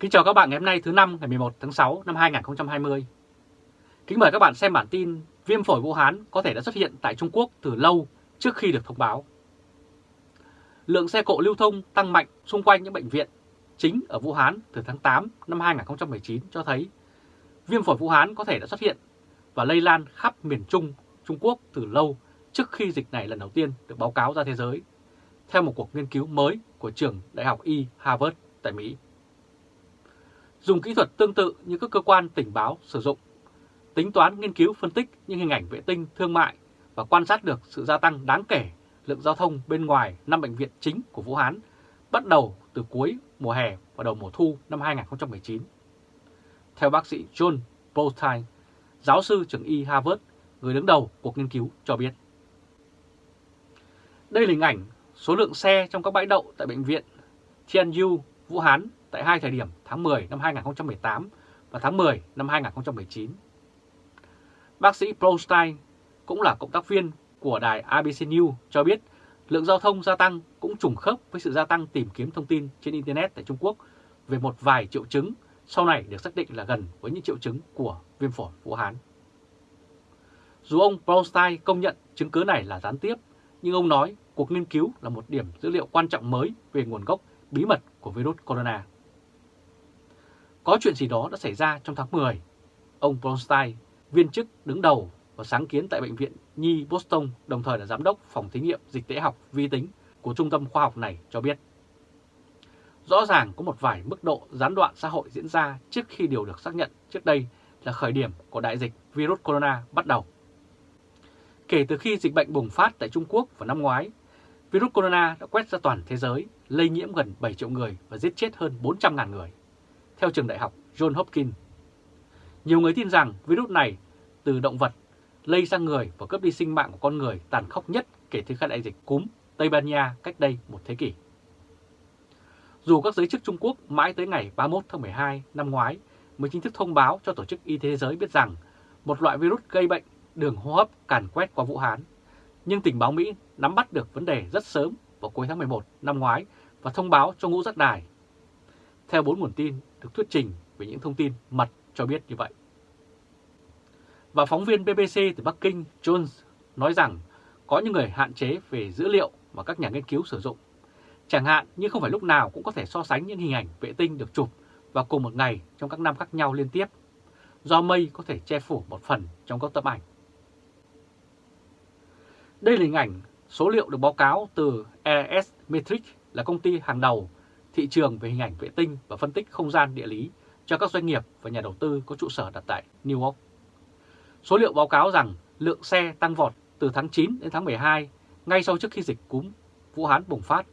Kính chào các bạn ngày hôm nay thứ năm ngày 11 tháng 6 năm 2020. Kính mời các bạn xem bản tin viêm phổi Vũ Hán có thể đã xuất hiện tại Trung Quốc từ lâu trước khi được thông báo. Lượng xe cộ lưu thông tăng mạnh xung quanh những bệnh viện chính ở Vũ Hán từ tháng 8 năm 2019 cho thấy viêm phổi Vũ Hán có thể đã xuất hiện và lây lan khắp miền Trung Trung Quốc từ lâu trước khi dịch này lần đầu tiên được báo cáo ra thế giới, theo một cuộc nghiên cứu mới của trường Đại học Y Harvard tại Mỹ. Dùng kỹ thuật tương tự như các cơ quan tình báo sử dụng, tính toán nghiên cứu phân tích những hình ảnh vệ tinh thương mại và quan sát được sự gia tăng đáng kể lượng giao thông bên ngoài năm bệnh viện chính của Vũ Hán bắt đầu từ cuối mùa hè và đầu mùa thu năm 2019. Theo bác sĩ John Bolstein, giáo sư trường y Harvard, người đứng đầu cuộc nghiên cứu cho biết. Đây là hình ảnh số lượng xe trong các bãi đậu tại bệnh viện Tianyu, Vũ Hán tại hai thời điểm tháng 10 năm 2018 và tháng 10 năm 2019. Bác sĩ Prostein cũng là cộng tác viên của đài ABC News cho biết lượng giao thông gia tăng cũng trùng khớp với sự gia tăng tìm kiếm thông tin trên Internet tại Trung Quốc về một vài triệu chứng sau này được xác định là gần với những triệu chứng của viêm phổi Vũ Hán. Dù ông Prostein công nhận chứng cứ này là gián tiếp, nhưng ông nói cuộc nghiên cứu là một điểm dữ liệu quan trọng mới về nguồn gốc bí mật của virus corona. Có chuyện gì đó đã xảy ra trong tháng 10. Ông Bronstein, viên chức đứng đầu và sáng kiến tại Bệnh viện Nhi Boston, đồng thời là giám đốc phòng thí nghiệm dịch tễ học vi tính của trung tâm khoa học này cho biết. Rõ ràng có một vài mức độ gián đoạn xã hội diễn ra trước khi điều được xác nhận trước đây là khởi điểm của đại dịch virus corona bắt đầu. Kể từ khi dịch bệnh bùng phát tại Trung Quốc vào năm ngoái, virus corona đã quét ra toàn thế giới, lây nhiễm gần 7 triệu người và giết chết hơn 400.000 người theo trường đại học John Hopkins. Nhiều người tin rằng virus này từ động vật lây sang người và cướp đi sinh mạng của con người tàn khốc nhất kể từ khi đại dịch cúm Tây Ban Nha cách đây một thế kỷ. Dù các giới chức Trung Quốc mãi tới ngày 31 tháng 12 năm ngoái mới chính thức thông báo cho Tổ chức Y tế Thế giới biết rằng một loại virus gây bệnh đường hô hấp càn quét qua Vũ Hán, nhưng tình báo Mỹ nắm bắt được vấn đề rất sớm vào cuối tháng 11 năm ngoái và thông báo cho ngũ giác đài. Theo bốn nguồn tin được thuyết trình về những thông tin mật cho biết như vậy. Và phóng viên BBC từ Bắc Kinh Jones nói rằng có những người hạn chế về dữ liệu mà các nhà nghiên cứu sử dụng. Chẳng hạn như không phải lúc nào cũng có thể so sánh những hình ảnh vệ tinh được chụp vào cùng một ngày trong các năm khác nhau liên tiếp, do mây có thể che phủ một phần trong các tấm ảnh. Đây là hình ảnh số liệu được báo cáo từ ES Metric là công ty hàng đầu thị trường về hình ảnh vệ tinh và phân tích không gian địa lý cho các doanh nghiệp và nhà đầu tư có trụ sở đặt tại New York. Số liệu báo cáo rằng lượng xe tăng vọt từ tháng 9 đến tháng 12 ngay sau trước khi dịch cúm Vũ Hán bùng phát.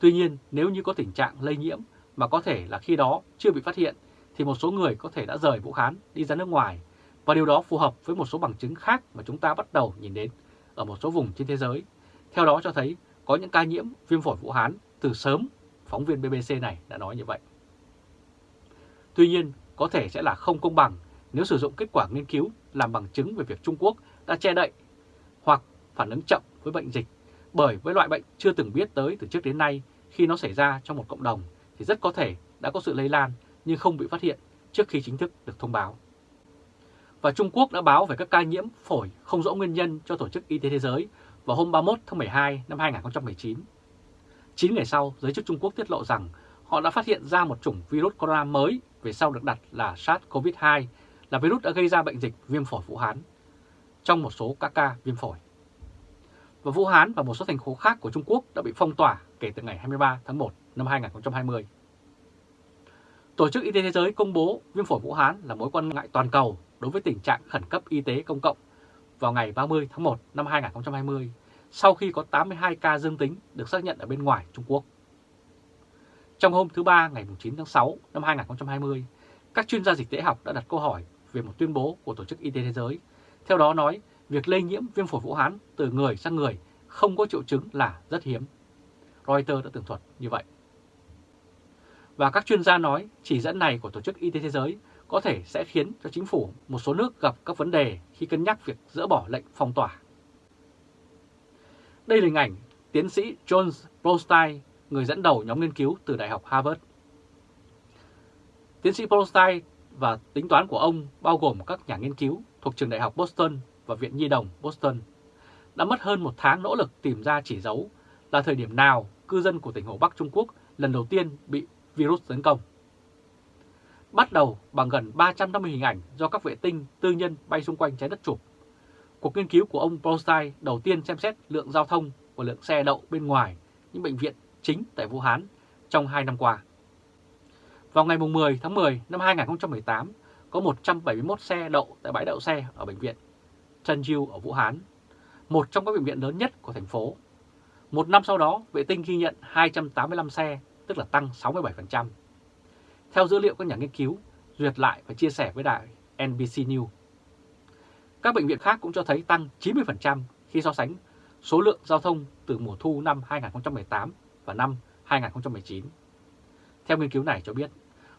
Tuy nhiên, nếu như có tình trạng lây nhiễm mà có thể là khi đó chưa bị phát hiện thì một số người có thể đã rời Vũ Hán đi ra nước ngoài và điều đó phù hợp với một số bằng chứng khác mà chúng ta bắt đầu nhìn đến ở một số vùng trên thế giới. Theo đó cho thấy có những ca nhiễm viêm phổi Vũ Hán từ sớm, phóng viên BBC này đã nói như vậy. Tuy nhiên, có thể sẽ là không công bằng nếu sử dụng kết quả nghiên cứu làm bằng chứng về việc Trung Quốc đã che đậy hoặc phản ứng chậm với bệnh dịch bởi với loại bệnh chưa từng biết tới từ trước đến nay khi nó xảy ra trong một cộng đồng thì rất có thể đã có sự lây lan nhưng không bị phát hiện trước khi chính thức được thông báo. Và Trung Quốc đã báo về các ca nhiễm phổi không rõ nguyên nhân cho Tổ chức Y tế Thế giới vào hôm 31 tháng 12 năm 2019. 9 ngày sau, giới chức Trung Quốc tiết lộ rằng họ đã phát hiện ra một chủng virus corona mới về sau được đặt là SARS-CoV-2 là virus đã gây ra bệnh dịch viêm phổi Vũ Hán trong một số các ca viêm phổi. Và Vũ Hán và một số thành phố khác của Trung Quốc đã bị phong tỏa kể từ ngày 23 tháng 1 năm 2020. Tổ chức Y tế Thế giới công bố viêm phổi Vũ Hán là mối quan ngại toàn cầu đối với tình trạng khẩn cấp y tế công cộng vào ngày 30 tháng 1 năm 2020 sau khi có 82 ca dương tính được xác nhận ở bên ngoài Trung Quốc. Trong hôm thứ Ba ngày 9 tháng 6 năm 2020, các chuyên gia dịch tễ học đã đặt câu hỏi về một tuyên bố của Tổ chức Y tế Thế giới. Theo đó nói, việc lây nhiễm viêm phổi Vũ Hán từ người sang người không có triệu chứng là rất hiếm. Reuters đã tường thuật như vậy. Và các chuyên gia nói chỉ dẫn này của Tổ chức Y tế Thế giới có thể sẽ khiến cho chính phủ một số nước gặp các vấn đề khi cân nhắc việc dỡ bỏ lệnh phong tỏa. Đây là hình ảnh tiến sĩ John Prostein, người dẫn đầu nhóm nghiên cứu từ Đại học Harvard. Tiến sĩ Prostein và tính toán của ông bao gồm các nhà nghiên cứu thuộc trường đại học Boston và Viện Nhi đồng Boston đã mất hơn một tháng nỗ lực tìm ra chỉ dấu là thời điểm nào cư dân của tỉnh Hồ Bắc Trung Quốc lần đầu tiên bị virus tấn công. Bắt đầu bằng gần 350 hình ảnh do các vệ tinh tư nhân bay xung quanh trái đất chụp. Cuộc nghiên cứu của ông Brownstein đầu tiên xem xét lượng giao thông và lượng xe đậu bên ngoài những bệnh viện chính tại Vũ Hán trong 2 năm qua. Vào ngày 10 tháng 10 năm 2018, có 171 xe đậu tại bãi đậu xe ở bệnh viện Trần Diêu ở Vũ Hán, một trong các bệnh viện lớn nhất của thành phố. Một năm sau đó, vệ tinh ghi nhận 285 xe, tức là tăng 67%. Theo dữ liệu các nhà nghiên cứu, duyệt lại và chia sẻ với đài NBC News. Các bệnh viện khác cũng cho thấy tăng 90% khi so sánh số lượng giao thông từ mùa thu năm 2018 và năm 2019. Theo nghiên cứu này cho biết,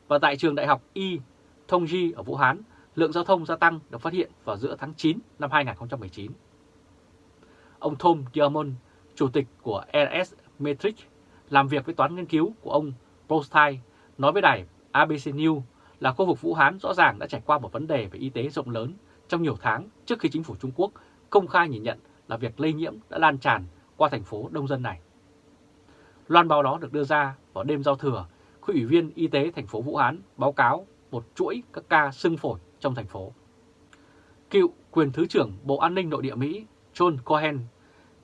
và tại trường đại học Y Thông Di ở Vũ Hán, lượng giao thông gia tăng được phát hiện vào giữa tháng 9 năm 2019. Ông Tom Diamond, chủ tịch của RS Metric, làm việc với toán nghiên cứu của ông Prostai, nói với đài ABC News là khu vực Vũ Hán rõ ràng đã trải qua một vấn đề về y tế rộng lớn trong nhiều tháng trước khi chính phủ Trung Quốc công khai nhìn nhận là việc lây nhiễm đã lan tràn qua thành phố đông dân này. Loan báo đó được đưa ra vào đêm giao thừa khi Ủy viên Y tế thành phố Vũ Hán báo cáo một chuỗi các ca sưng phổi trong thành phố. Cựu quyền Thứ trưởng Bộ An ninh Nội địa Mỹ John Cohen,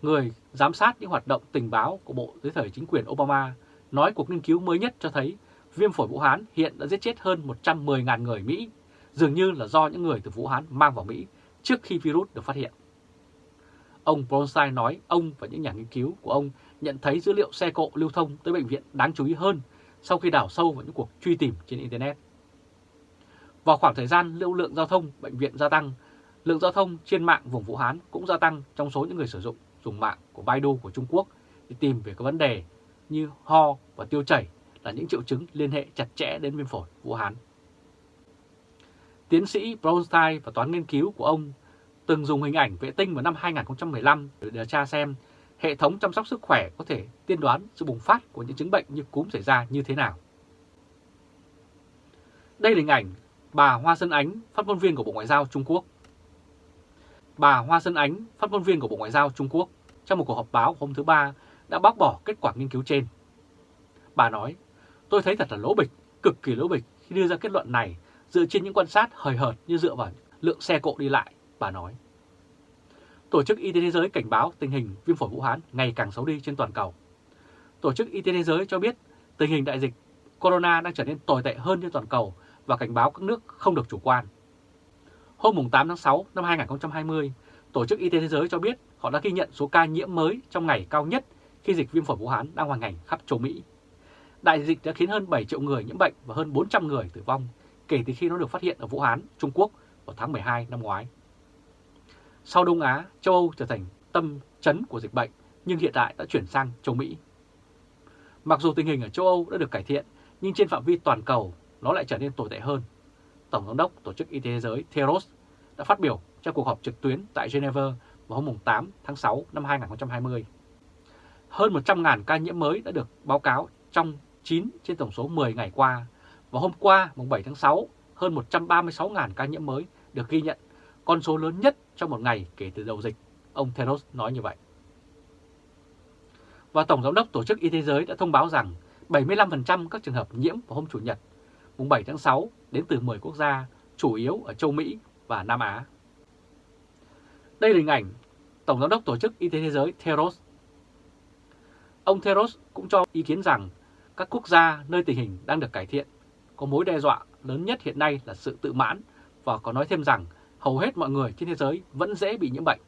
người giám sát những hoạt động tình báo của Bộ dưới thời chính quyền Obama, nói cuộc nghiên cứu mới nhất cho thấy viêm phổi Vũ Hán hiện đã giết chết hơn 110.000 người Mỹ, dường như là do những người từ Vũ Hán mang vào Mỹ trước khi virus được phát hiện. Ông Bronstein nói ông và những nhà nghiên cứu của ông nhận thấy dữ liệu xe cộ lưu thông tới bệnh viện đáng chú ý hơn sau khi đào sâu vào những cuộc truy tìm trên Internet. Vào khoảng thời gian lưu lượng giao thông bệnh viện gia tăng, lượng giao thông trên mạng vùng Vũ Hán cũng gia tăng trong số những người sử dụng dùng mạng của Baidu của Trung Quốc để tìm về các vấn đề như ho và tiêu chảy là những triệu chứng liên hệ chặt chẽ đến viêm phổi Vũ Hán. Tiến sĩ Bronstein và toán nghiên cứu của ông từng dùng hình ảnh vệ tinh vào năm 2015 để điều tra xem hệ thống chăm sóc sức khỏe có thể tiên đoán sự bùng phát của những chứng bệnh như cúm xảy ra như thế nào. Đây là hình ảnh bà Hoa Sơn Ánh, phát ngôn viên của Bộ Ngoại giao Trung Quốc. Bà Hoa Sơn Ánh, phát ngôn viên của Bộ Ngoại giao Trung Quốc, trong một cuộc họp báo hôm thứ Ba đã bác bỏ kết quả nghiên cứu trên. Bà nói, tôi thấy thật là lỗ bịch, cực kỳ lỗ bịch khi đưa ra kết luận này dựa trên những quan sát hời hợt như dựa vào lượng xe cộ đi lại, bà nói. Tổ chức Y tế Thế giới cảnh báo tình hình viêm phổi Vũ Hán ngày càng xấu đi trên toàn cầu. Tổ chức Y tế Thế giới cho biết tình hình đại dịch corona đang trở nên tồi tệ hơn trên toàn cầu và cảnh báo các nước không được chủ quan. Hôm 8 tháng 6 năm 2020, Tổ chức Y tế Thế giới cho biết họ đã ghi nhận số ca nhiễm mới trong ngày cao nhất khi dịch viêm phổi Vũ Hán đang hoành hành khắp châu Mỹ. Đại dịch đã khiến hơn 7 triệu người nhiễm bệnh và hơn 400 người tử vong kể từ khi nó được phát hiện ở Vũ Hán, Trung Quốc vào tháng 12 năm ngoái. Sau Đông Á, châu Âu trở thành tâm chấn của dịch bệnh nhưng hiện tại đã chuyển sang châu Mỹ. Mặc dù tình hình ở châu Âu đã được cải thiện nhưng trên phạm vi toàn cầu nó lại trở nên tồi tệ hơn. Tổng giám đốc Tổ chức Y tế Thế giới Theros đã phát biểu trong cuộc họp trực tuyến tại Geneva vào hôm 8 tháng 6 năm 2020. Hơn 100.000 ca nhiễm mới đã được báo cáo trong 9 trên tổng số 10 ngày qua và hôm qua mùng 7 tháng 6 hơn 136.000 ca nhiễm mới được ghi nhận, con số lớn nhất trong một ngày kể từ đầu dịch, ông Theros nói như vậy. Và Tổng Giám đốc Tổ chức Y tế Giới đã thông báo rằng 75% các trường hợp nhiễm vào hôm Chủ nhật, mùng 7 tháng 6 đến từ 10 quốc gia, chủ yếu ở châu Mỹ và Nam Á. Đây là hình ảnh Tổng Giám đốc Tổ chức Y tế Thế giới Theros. Ông Theros cũng cho ý kiến rằng các quốc gia nơi tình hình đang được cải thiện có mối đe dọa lớn nhất hiện nay là sự tự mãn và có nói thêm rằng hầu hết mọi người trên thế giới vẫn dễ bị nhiễm bệnh.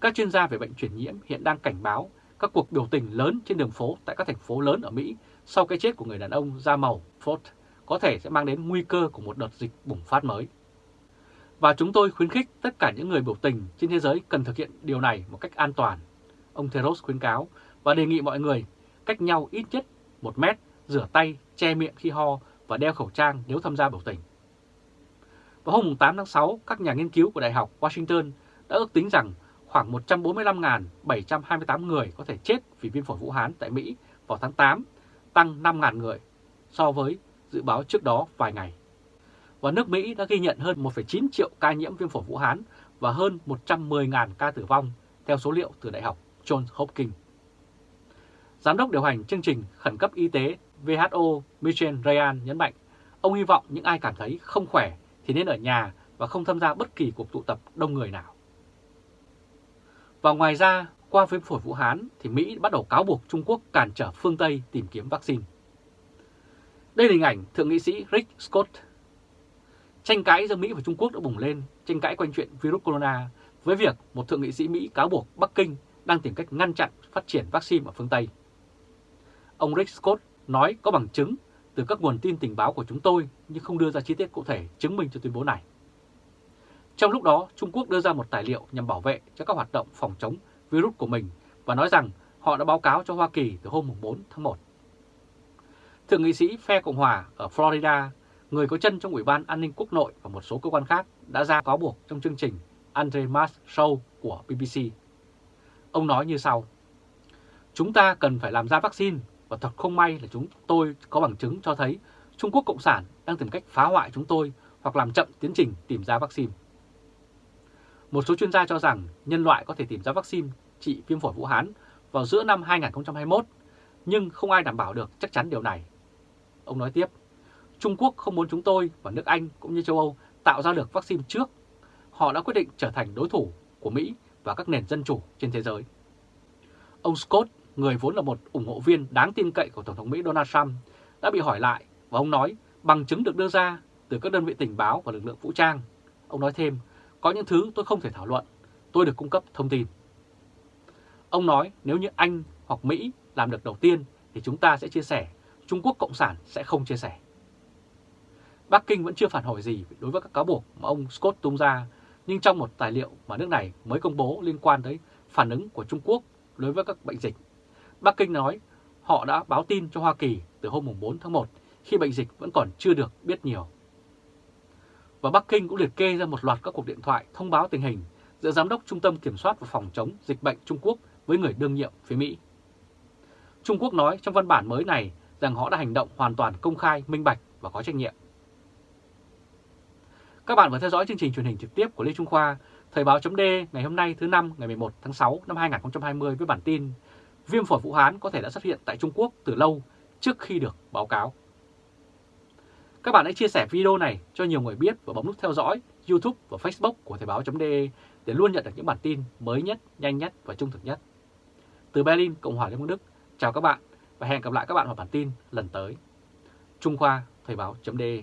Các chuyên gia về bệnh truyền nhiễm hiện đang cảnh báo các cuộc biểu tình lớn trên đường phố tại các thành phố lớn ở Mỹ sau cái chết của người đàn ông da màu Ford có thể sẽ mang đến nguy cơ của một đợt dịch bùng phát mới. Và chúng tôi khuyến khích tất cả những người biểu tình trên thế giới cần thực hiện điều này một cách an toàn. Ông Theros khuyến cáo và đề nghị mọi người cách nhau ít nhất một mét, rửa tay, che miệng khi ho và đeo khẩu trang nếu tham gia biểu tình. Vào hôm 8 tháng 6, các nhà nghiên cứu của Đại học Washington đã ước tính rằng khoảng 145.728 người có thể chết vì viêm phổi Vũ Hán tại Mỹ vào tháng 8, tăng 5.000 người so với dự báo trước đó vài ngày. Và nước Mỹ đã ghi nhận hơn 1,9 triệu ca nhiễm viêm phổi Vũ Hán và hơn 110.000 ca tử vong theo số liệu từ Đại học Johns Hopkins. Giám đốc điều hành chương trình khẩn cấp y tế WHO Michel Ryan nhấn mạnh, ông hy vọng những ai cảm thấy không khỏe thì nên ở nhà và không tham gia bất kỳ cuộc tụ tập đông người nào. Và ngoài ra, qua viêm phổi Vũ Hán thì Mỹ bắt đầu cáo buộc Trung Quốc cản trở phương Tây tìm kiếm vaccine. Đây là hình ảnh Thượng nghị sĩ Rick Scott. Tranh cãi giữa Mỹ và Trung Quốc đã bùng lên, tranh cãi quanh chuyện virus corona với việc một thượng nghị sĩ Mỹ cáo buộc Bắc Kinh đang tìm cách ngăn chặn phát triển vaccine ở phương Tây. Ông Rick Scott nói có bằng chứng từ các nguồn tin tình báo của chúng tôi nhưng không đưa ra chi tiết cụ thể chứng minh cho tuyên bố này. Trong lúc đó, Trung Quốc đưa ra một tài liệu nhằm bảo vệ cho các hoạt động phòng chống virus của mình và nói rằng họ đã báo cáo cho Hoa Kỳ từ hôm 4 tháng 1. Thượng nghị sĩ phe Cộng hòa ở Florida, người có chân trong Ủy ban An ninh Quốc nội và một số cơ quan khác đã ra cáo buộc trong chương trình Andre Mas Show của BBC. Ông nói như sau, Chúng ta cần phải làm ra vaccine và thật không may là chúng tôi có bằng chứng cho thấy Trung Quốc Cộng sản đang tìm cách phá hoại chúng tôi hoặc làm chậm tiến trình tìm ra vaccine. Một số chuyên gia cho rằng nhân loại có thể tìm ra vaccine trị viêm phổi Vũ Hán vào giữa năm 2021, nhưng không ai đảm bảo được chắc chắn điều này. Ông nói tiếp, Trung Quốc không muốn chúng tôi và nước Anh cũng như châu Âu tạo ra được vaccine trước. Họ đã quyết định trở thành đối thủ của Mỹ và các nền dân chủ trên thế giới. Ông Scott, người vốn là một ủng hộ viên đáng tin cậy của Tổng thống Mỹ Donald Trump, đã bị hỏi lại và ông nói bằng chứng được đưa ra từ các đơn vị tình báo và lực lượng vũ trang. Ông nói thêm, có những thứ tôi không thể thảo luận, tôi được cung cấp thông tin. Ông nói nếu như Anh hoặc Mỹ làm được đầu tiên thì chúng ta sẽ chia sẻ, Trung Quốc Cộng sản sẽ không chia sẻ. Bắc Kinh vẫn chưa phản hồi gì đối với các cáo buộc mà ông Scott tung ra, nhưng trong một tài liệu mà nước này mới công bố liên quan tới phản ứng của Trung Quốc đối với các bệnh dịch, Bắc Kinh nói họ đã báo tin cho Hoa Kỳ từ hôm 4 tháng 1 khi bệnh dịch vẫn còn chưa được biết nhiều. Và Bắc Kinh cũng liệt kê ra một loạt các cuộc điện thoại thông báo tình hình giữa Giám đốc Trung tâm Kiểm soát và Phòng chống dịch bệnh Trung Quốc với người đương nhiệm phía Mỹ. Trung Quốc nói trong văn bản mới này rằng họ đã hành động hoàn toàn công khai, minh bạch và có trách nhiệm. Các bạn vừa theo dõi chương trình truyền hình trực tiếp của Lê Trung Khoa, Thời báo chấm ngày hôm nay thứ năm ngày 11 tháng 6 năm 2020 với bản tin Viêm phổi Vũ Hán có thể đã xuất hiện tại Trung Quốc từ lâu trước khi được báo cáo. Các bạn hãy chia sẻ video này cho nhiều người biết và bấm nút theo dõi YouTube và Facebook của Thời báo.de để luôn nhận được những bản tin mới nhất, nhanh nhất và trung thực nhất. Từ Berlin, Cộng hòa Liên bang Đức, chào các bạn và hẹn gặp lại các bạn vào bản tin lần tới. Trung Khoa, Thời báo.de